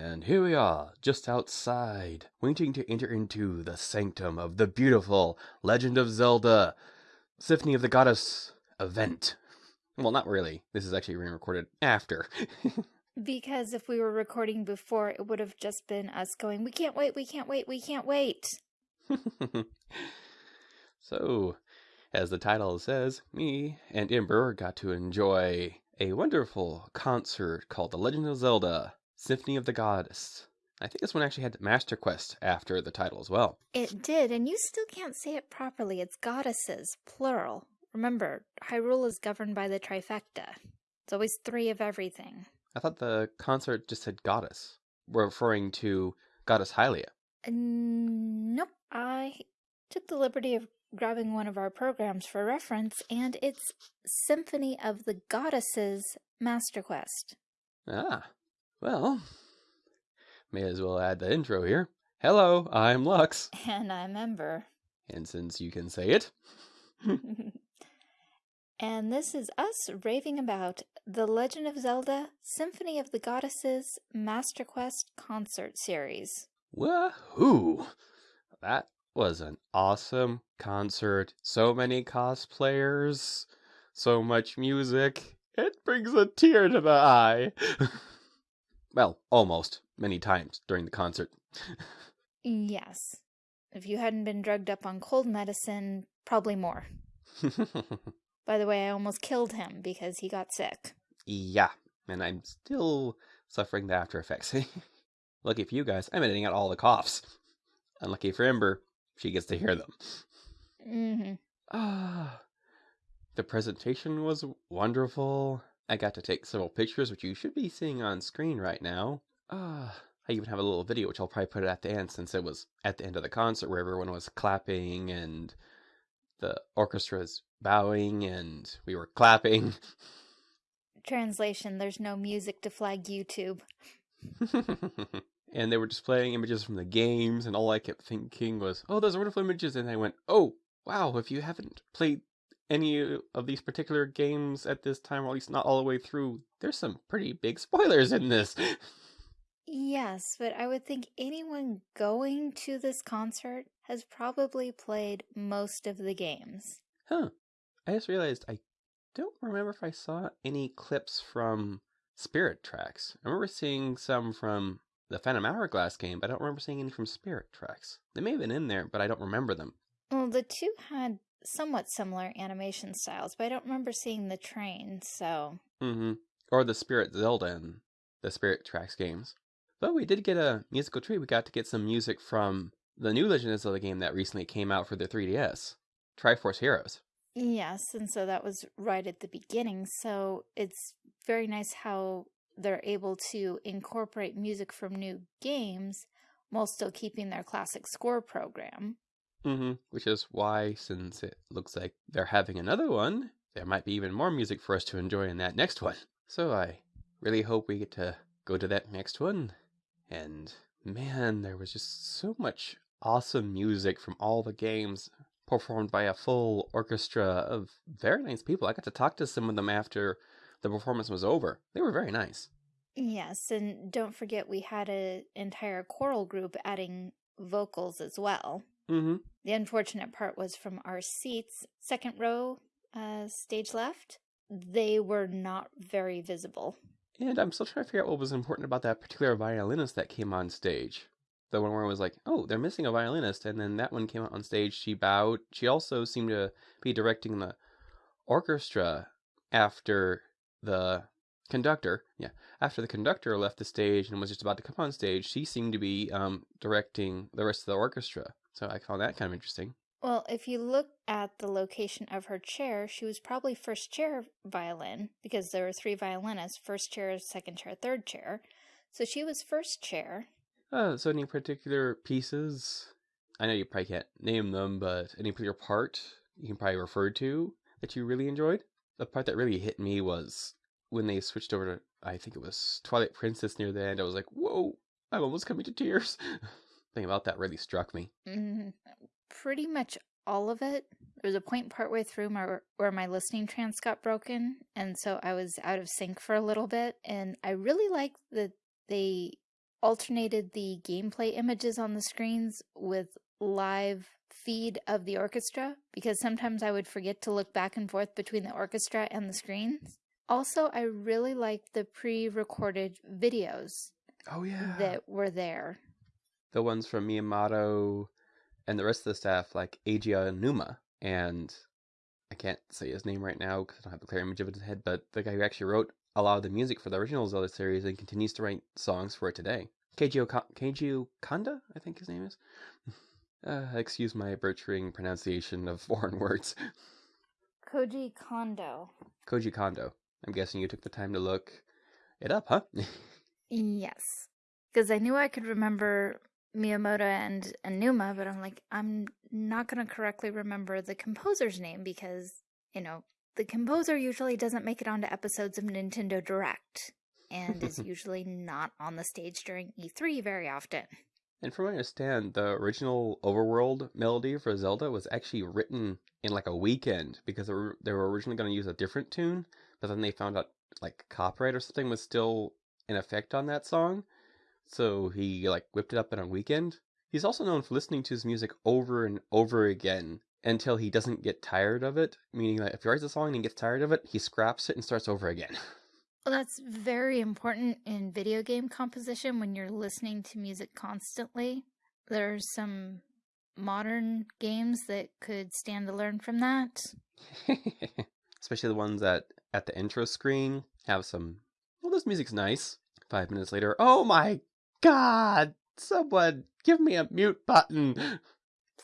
And here we are, just outside, waiting to enter into the sanctum of the beautiful Legend of Zelda Symphony of the Goddess event. Well, not really. This is actually being recorded after. Because if we were recording before, it would have just been us going, we can't wait, we can't wait, we can't wait. so, as the title says, me and Ember got to enjoy a wonderful concert called The Legend of Zelda Symphony of the Goddess. I think this one actually had Master Quest after the title as well. It did, and you still can't say it properly. It's goddesses, plural. Remember, Hyrule is governed by the trifecta. It's always three of everything. I thought the concert just said goddess, referring to Goddess Hylia. Uh, nope. I took the liberty of grabbing one of our programs for reference, and it's Symphony of the Goddesses Master Quest. Ah, well, may as well add the intro here. Hello, I'm Lux. And I'm Ember. And since you can say it. and this is us raving about The Legend of Zelda Symphony of the Goddesses Master Quest Concert Series. Woohoo! That was an awesome concert. So many cosplayers, so much music. It brings a tear to the eye. well, almost many times during the concert. yes. If you hadn't been drugged up on cold medicine, probably more. By the way, I almost killed him because he got sick. Yeah, and I'm still suffering the after effects. Lucky for you guys, I'm editing out all the coughs. Unlucky for Ember, she gets to hear them. Mm-hmm. Ah, the presentation was wonderful. I got to take several pictures, which you should be seeing on screen right now. Ah, I even have a little video, which I'll probably put at the end since it was at the end of the concert where everyone was clapping and the orchestra's bowing and we were clapping. Translation, there's no music to flag YouTube. and they were displaying images from the games, and all I kept thinking was, oh, those are wonderful images. And I went, oh, wow, if you haven't played any of these particular games at this time, or at least not all the way through, there's some pretty big spoilers in this. Yes, but I would think anyone going to this concert has probably played most of the games. Huh. I just realized I don't remember if I saw any clips from Spirit Tracks. I remember seeing some from the Phantom Hourglass game, but I don't remember seeing any from Spirit Tracks. They may have been in there, but I don't remember them. Well, the two had somewhat similar animation styles, but I don't remember seeing the train, so. Mm-hmm. Or the Spirit Zelda and the Spirit Tracks games. But we did get a musical treat. We got to get some music from the new Legend of Zelda game that recently came out for the 3DS, Triforce Heroes. Yes, and so that was right at the beginning. So it's very nice how they're able to incorporate music from new games while still keeping their classic score program. Mm-hmm. Which is why, since it looks like they're having another one, there might be even more music for us to enjoy in that next one. So I really hope we get to go to that next one. And man, there was just so much awesome music from all the games performed by a full orchestra of very nice people. I got to talk to some of them after the performance was over. They were very nice. Yes, and don't forget we had an entire choral group adding vocals as well. Mm-hmm. The unfortunate part was from our seats, second row, uh, stage left, they were not very visible. And I'm still trying to figure out what was important about that particular violinist that came on stage. The one where it was like, oh, they're missing a violinist, and then that one came out on stage. She bowed. She also seemed to be directing the orchestra after the conductor, yeah, after the conductor left the stage and was just about to come on stage, she seemed to be um, directing the rest of the orchestra. So I found that kind of interesting. Well, if you look at the location of her chair, she was probably first chair violin because there were three violinists first chair, second chair, third chair. So she was first chair. Uh, so, any particular pieces? I know you probably can't name them, but any particular part you can probably refer to that you really enjoyed? The part that really hit me was when they switched over to I think it was Twilight Princess near the end, I was like, whoa, I'm almost coming to tears. Thing about that really struck me. Mm, pretty much all of it. There was a point partway through my, where my listening trance got broken, and so I was out of sync for a little bit. And I really liked that they alternated the gameplay images on the screens with live feed of the orchestra because sometimes I would forget to look back and forth between the orchestra and the screens. Also, I really liked the pre-recorded videos Oh yeah. that were there. The ones from Miyamoto and the rest of the staff, like Eiji Aonuma, and I can't say his name right now because I don't have a clear image of it in his head, but the guy who actually wrote a lot of the music for the original Zelda series and continues to write songs for it today. Keiji, Oka- Keiji Kanda, I think his name is. Uh, excuse my butchering pronunciation of foreign words. Koji Kondo. Koji Kondo. I'm guessing you took the time to look it up, huh? Yes. Because I knew I could remember Miyamoto and Aonuma, but I'm like, I'm not going to correctly remember the composer's name because, you know, the composer usually doesn't make it onto episodes of Nintendo Direct and is usually not on the stage during E3 very often. And from what I understand, the original overworld melody for Zelda was actually written in like a weekend because they were, they were originally going to use a different tune, but then they found out like copyright or something was still in effect on that song. So he like whipped it up in a weekend. He's also known for listening to his music over and over again until he doesn't get tired of it, meaning that if he writes a song and he gets tired of it, he scraps it and starts over again. Well, that's very important in video game composition when you're listening to music constantly. There are some modern games that could stand to learn from that. Especially the ones that at the intro screen have some. Well, this music's nice. Five minutes later, oh my god! Someone give me a mute button!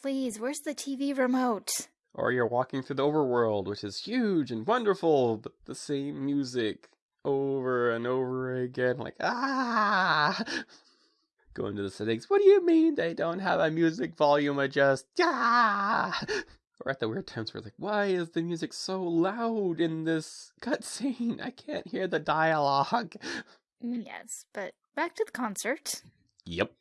Please, where's the TV remote? Or you're walking through the overworld, which is huge and wonderful, but the same music over and over again. Like, ah! Go into the settings. What do you mean they don't have a music volume adjust? Ah! Or at the weird times where like, why is the music so loud in this cutscene? I can't hear the dialogue. Yes, but back to the concert. Yep.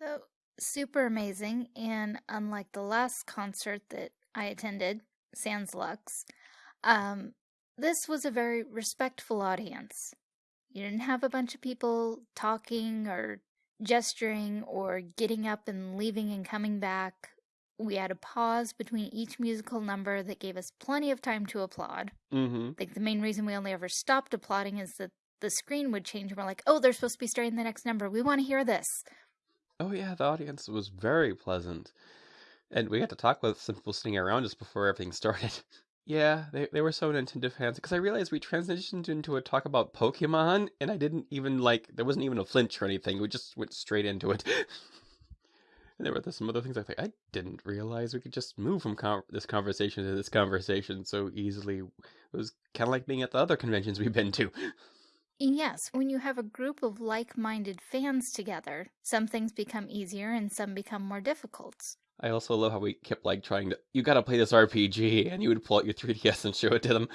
So, super amazing, and unlike the last concert that I attended, Sans Lux, um, this was a very respectful audience. You didn't have a bunch of people talking or gesturing or getting up and leaving and coming back. We had a pause between each musical number that gave us plenty of time to applaud. Mm-hmm. Like the main reason we only ever stopped applauding is that the screen would change and we're like, oh, they're supposed to be starting the next number. We want to hear this. Oh yeah, the audience was very pleasant. And we got to talk with some people sitting around just before everything started. yeah, they, they were so Nintendo fans because I realized we transitioned into a talk about Pokemon and I didn't even like there wasn't even a flinch or anything. We just went straight into it. and there were some other things I think I didn't realize we could just move from con- this conversation to this conversation so easily. It was kind of like being at the other conventions we've been to. Yes, when you have a group of like minded fans together, some things become easier and some become more difficult. I also love how we kept like trying to you gotta play this RPG and you would pull out your 3DS and show it to them.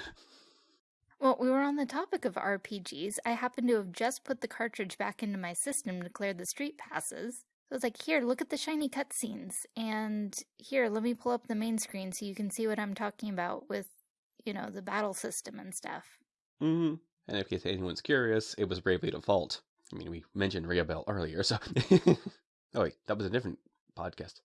Well, we were on the topic of RPGs. I happened to have just put the cartridge back into my system to clear the street passes. So I was like, here, look at the shiny cutscenes. And here, let me pull up the main screen so you can see what I'm talking about with, you know, the battle system and stuff. hmm And in case anyone's curious, it was Bravely Default. I mean, we mentioned Ringabel earlier, so. oh, wait, that was a different podcast.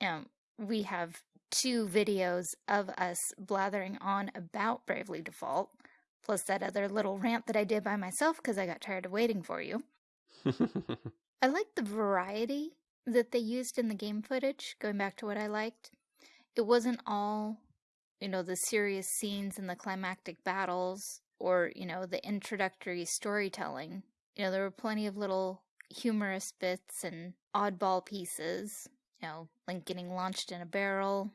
Um, we have two videos of us blathering on about Bravely Default, plus that other little rant that I did by myself because I got tired of waiting for you. I like the variety that they used in the game footage, going back to what I liked. It wasn't all, you know, the serious scenes and the climactic battles or, you know, the introductory storytelling. You know, there were plenty of little humorous bits and oddball pieces. You know, Link getting launched in a barrel,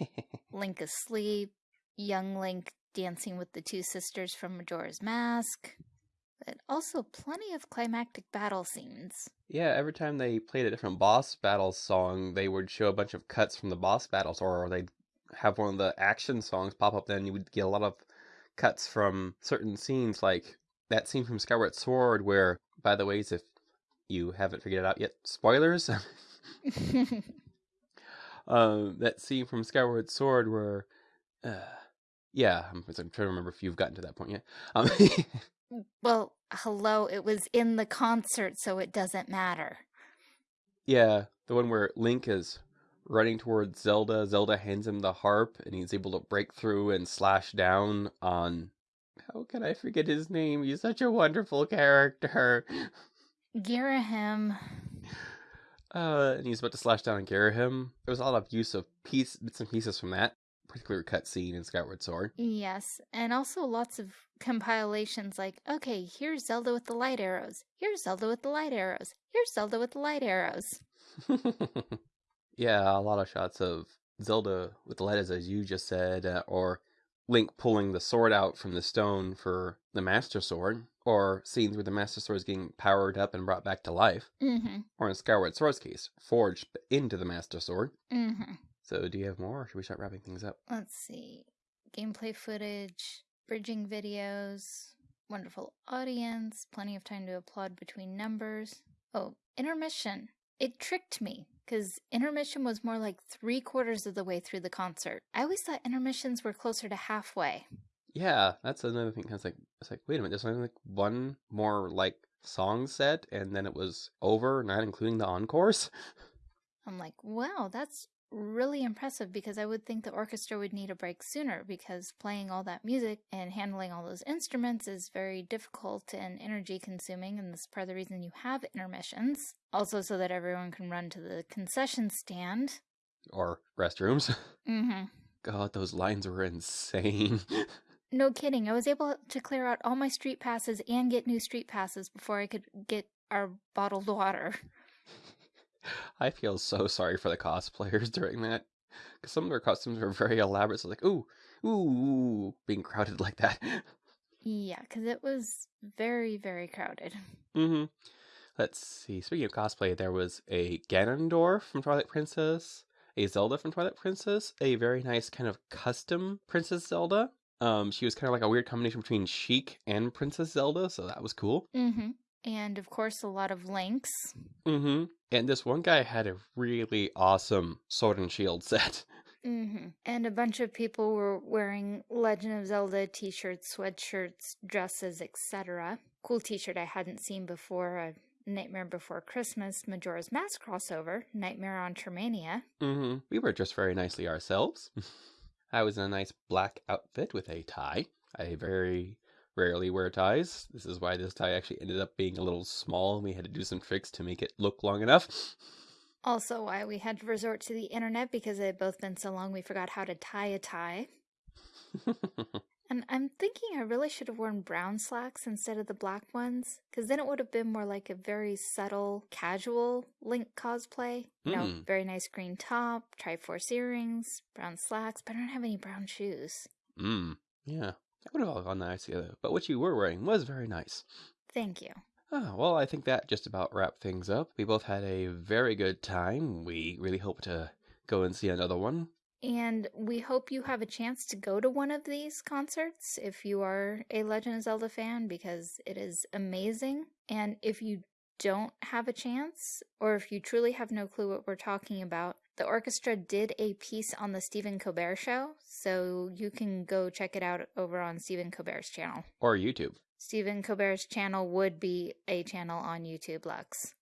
Link asleep, young Link dancing with the two sisters from Majora's Mask, but also plenty of climactic battle scenes. yeah, every time they played a different boss battle song, they would show a bunch of cuts from the boss battles, or they'd have one of the action songs pop up. Then you would get a lot of cuts from certain scenes, like that scene from Skyward Sword, where, by the ways, if you haven't figured it out yet, spoilers. um, that scene from Skyward Sword where, uh, yeah, I'm, I'm trying to remember if you've gotten to that point yet. Um, Well, hello, it was in the concert, so it doesn't matter. Yeah, the one where Link is running towards Zelda. Zelda hands him the harp, and he's able to break through and slash down on. How can I forget his name? He's such a wonderful character. Girahim. Uh, and he's about to slash down on Girahim. There was a lot of use of piece, bits and pieces from that particular cutscene in Skyward Sword. Yes, and also lots of compilations like, okay, here's Zelda with the light arrows. Here's Zelda with the light arrows. Here's Zelda with the light arrows. yeah, a lot of shots of Zelda with the arrows, as you just said, uh, or Link pulling the sword out from the stone for the Master Sword, or scenes where the Master Sword is getting powered up and brought back to life, Mm-hmm. or in Skyward Sword's case, forged into the Master Sword. Mm-hmm. So, do you have more, or should we start wrapping things up? Let's see. Gameplay footage, bridging videos, wonderful audience, plenty of time to applaud between numbers. Oh, intermission. It tricked me because intermission was more like three quarters of the way through the concert. I always thought intermissions were closer to halfway. Yeah, that's another thing. I was like, it's like, wait a minute, there's only like one more like song set, and then it was over, not including the encores. I'm like, wow, that's really impressive because I would think the orchestra would need a break sooner because playing all that music and handling all those instruments is very difficult and energy consuming, and that's part of the reason you have intermissions. Also, so that everyone can run to the concession stand. Or restrooms. Mm-hmm. God, those lines were insane. No kidding. I was able to clear out all my street passes and get new street passes before I could get our bottled water. I feel so sorry for the cosplayers during that. Because some of their costumes were very elaborate. So, like, ooh, ooh, ooh, being crowded like that. Yeah, because it was very, very crowded. mm-hmm. Let's see. Speaking of cosplay, there was a Ganondorf from Twilight Princess, a Zelda from Twilight Princess, a very nice kind of custom Princess Zelda. Um, she was kind of like a weird combination between Sheik and Princess Zelda, so that was cool. Mm-hmm. And of course, a lot of links. Mm-hmm. And this one guy had a really awesome sword and shield set. Mm-hmm. And a bunch of people were wearing Legend of Zelda t-shirts, sweatshirts, dresses, etc. Cool t-shirt I hadn't seen before. A Nightmare Before Christmas Majora's Mask crossover. Nightmare on Termina. Mm-hmm. We were dressed very nicely ourselves. I was in a nice black outfit with a tie. a very rarely wear ties. This is why this tie actually ended up being a little small. and We had to do some tricks to make it look long enough. Also, why we had to resort to the internet because it had both been so long we forgot how to tie a tie. And I'm thinking I really should have worn brown slacks instead of the black ones, because then it would have been more like a very subtle, casual Link cosplay. You know, Mm. very nice green top, Triforce earrings, brown slacks, but I don't have any brown shoes. mm. Yeah. That would have all gone nice together. But what you were wearing was very nice. Thank you. Ah, well, I think that just about wrapped things up. We both had a very good time. We really hope to go and see another one. And we hope you have a chance to go to one of these concerts if you are a Legend of Zelda fan because it is amazing. And if you don't have a chance, or if you truly have no clue what we're talking about, the orchestra did a piece on the Stephen Colbert show, so you can go check it out over on Stephen Colbert's channel. Or YouTube. Stephen Colbert's channel would be a channel on YouTube, Lux.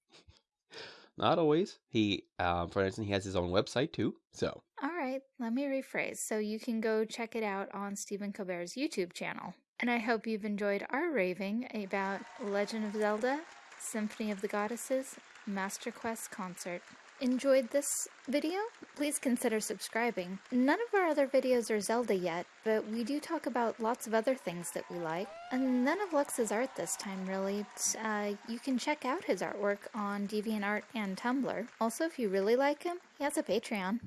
Not always. He, um, for instance, he has his own website too. So, All right, let me rephrase. So you can go check it out on Stephen Colbert's YouTube channel. And I hope you've enjoyed our raving about Legend of Zelda, Symphony of the Goddesses, Master Quest concert. Enjoyed this video? Please consider subscribing. None of our other videos are Zelda yet, but we do talk about lots of other things that we like. And none of Lux's art this time, really. Uh, you can check out his artwork on DeviantArt and Tumblr. Also, if you really like him, he has a Patreon.